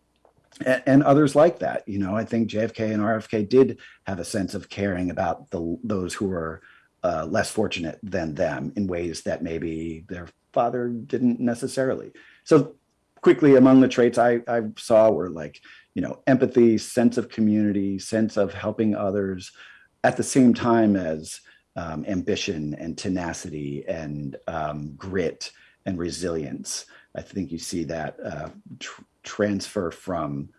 and, others like that. You know, I think JFK and RFK did have a sense of caring about the those who were uh, less fortunate than them in ways that maybe their father didn't necessarily. So quickly among the traits I, I saw were like, you know, empathy, sense of community, sense of helping others at the same time as um, ambition and tenacity and um, grit and resilience. I think you see that uh, transfer from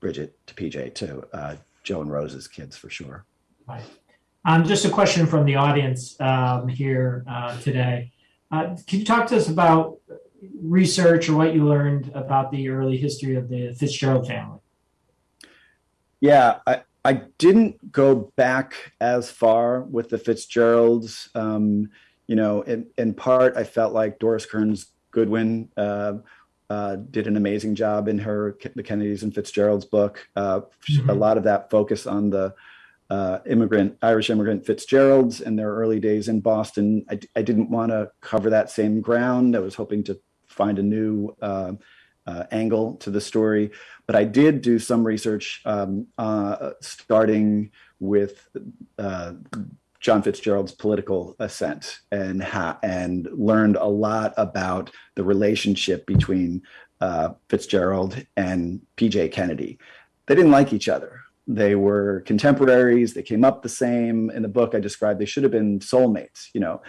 Bridget to PJ to uh, Joe and Rose's kids for sure. Right. Um, just a question from the audience um, here uh, today. Uh, can you talk to us about research or what you learned about the early history of the Fitzgerald family? Yeah, I, I didn't go back as far with the Fitzgeralds. Um, you know, in, in part, I felt like Doris Kearns Goodwin uh, uh, did an amazing job in her the Kennedys and Fitzgerald's book. Uh, mm-hmm. A lot of that focus on the uh, immigrant Irish immigrant Fitzgeralds and their early days in Boston. I, I didn't want to cover that same ground. I was hoping to find a new uh, uh, angle to the story. But I did do some research um, uh, starting with uh, John Fitzgerald's political ascent and ha- and learned a lot about the relationship between uh, Fitzgerald and PJ Kennedy. They didn't like each other. They were contemporaries. They came up the same. In the book, I described they should have been soulmates. You know,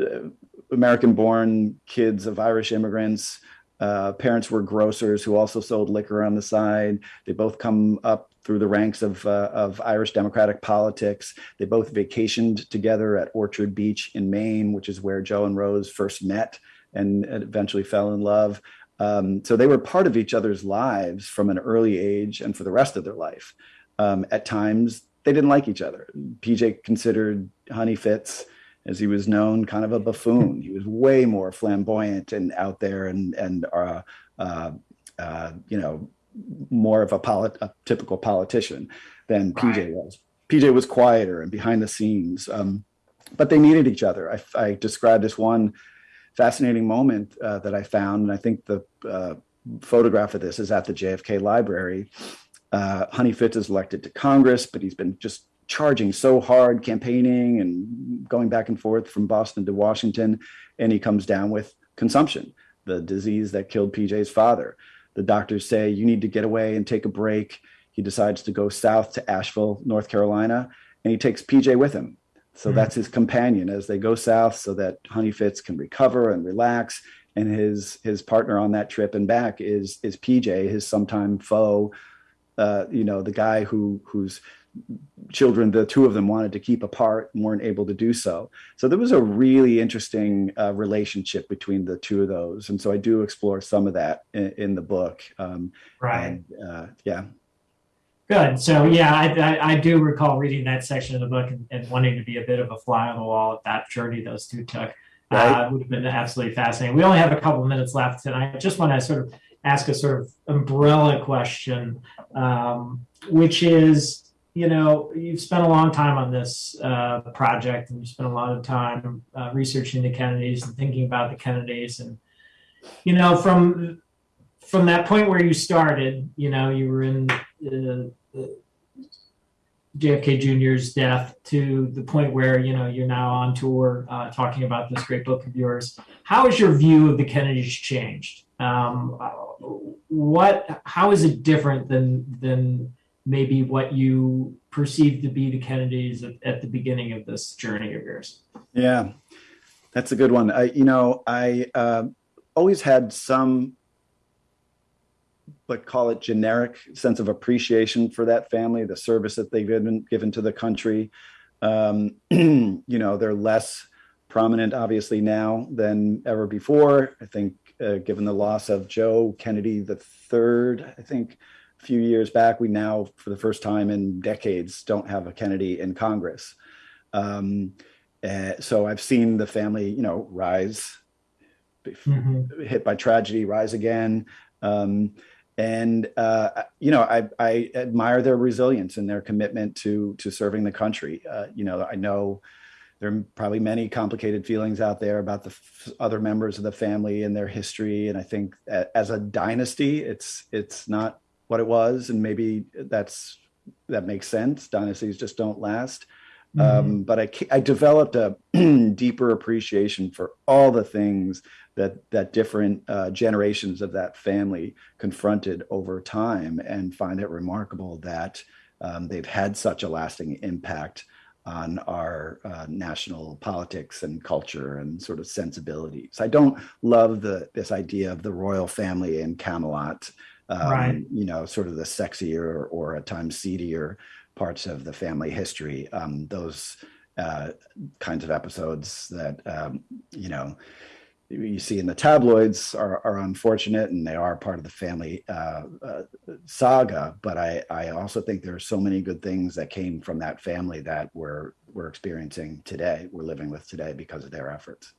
uh, American-born kids of Irish immigrants uh, parents were grocers who also sold liquor on the side. They both come up through the ranks of, uh, of Irish Democratic politics. They both vacationed together at Orchard Beach in Maine, which is where Joe and Rose first met and eventually fell in love. Um, so they were part of each other's lives from an early age and for the rest of their life. Um, at times, they didn't like each other. PJ considered Honey Fitz as he was known, kind of a buffoon. He was way more flamboyant and out there, and and uh, uh, uh, you know, more of a, polit- a typical politician than right. PJ was. PJ was quieter and behind the scenes, um, but they needed each other. I, I described this one fascinating moment uh, that I found, and I think the uh, photograph of this is at the JFK Library. Uh, Honey Fitz is elected to Congress, but he's been just charging so hard, campaigning and going back and forth from Boston to Washington, and he comes down with consumption, the disease that killed PJ's father. The doctors say, You need to get away and take a break. He decides to go south to Asheville, North Carolina, and he takes PJ with him. So mm-hmm. that's his companion as they go south so that Honey Fitz can recover and relax. And his his partner on that trip and back is is PJ, his sometime foe, uh, you know, the guy who who's children, the two of them wanted to keep apart and weren't able to do so. So there was a really interesting uh, relationship between the two of those. And so I do explore some of that in, in the book. Um, right. And, uh, yeah. Good. So yeah, I, I, I, do recall reading that section of the book and, and, wanting to be a bit of a fly on the wall at that journey those two took. Right. Uh, would have been absolutely fascinating. We only have a couple of minutes left, and I just want to sort of ask a sort of umbrella question, um, which is you know, you've spent a long time on this uh, project, and you spent a lot of time uh, researching the Kennedys and thinking about the Kennedys, and you know, from from that point where you started, you know, you were in uh, JFK Jr.'s death to the point where you know you're now on tour uh, talking about this great book of yours. How has your view of the Kennedys changed? Um, what? How is it different than than maybe what you perceive to be the Kennedys at, at the beginning of this journey of yours? Yeah, that's a good one. I, you know, I uh, always had some, but call it generic sense of appreciation for that family, the service that they've given given to the country. Um, you know, they're less prominent, obviously, now than ever before. I think, uh, given the loss of Joe Kennedy the third, I think few years back, we now, for the first time in decades, don't have a Kennedy in Congress. Um, uh, so I've seen the family, you know, rise, mm-hmm. hit by tragedy, rise again. Um, and uh, you know, I, I, admire their resilience and their commitment to to serving the country. Uh, you know, I know there are probably many complicated feelings out there about the f- other members of the family and their history. And I think as a dynasty, it's it's not what it was, and maybe that's that makes sense. Dynasties just don't last. Um, but I, I developed a deeper appreciation for all the things that that different uh, generations of that family confronted over time, and find it remarkable that um, they've had such a lasting impact on our uh, national politics and culture and sort of sensibilities. I don't love the this idea of the royal family in Camelot. Um, Right. You know, sort of the sexier or at times seedier parts of the family history. Um, those uh, kinds of episodes that um, you know you see in the tabloids are, are unfortunate and they are part of the family uh, uh, saga. But I, I also think there are so many good things that came from that family that we're we're experiencing today. We're living with today because of their efforts.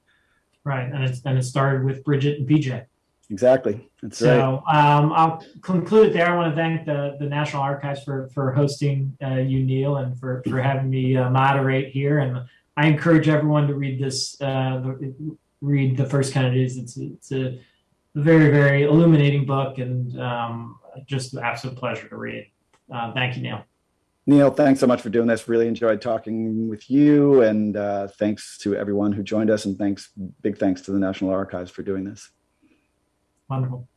Right, and it's and it started with Bridget and PJ. Exactly. That's right. So um, I'll conclude there. I want to thank the, the National Archives for for hosting uh, you, Neal, and for for having me uh, moderate here. And I encourage everyone to read this, uh, the, read the First Kennedys. It's it's a very very illuminating book, and um, just an absolute pleasure to read. Uh, thank you, Neal. Neal, thanks so much for doing this. Really enjoyed talking with you, and uh, thanks to everyone who joined us, and thanks, big thanks to the National Archives for doing this. Wonderful.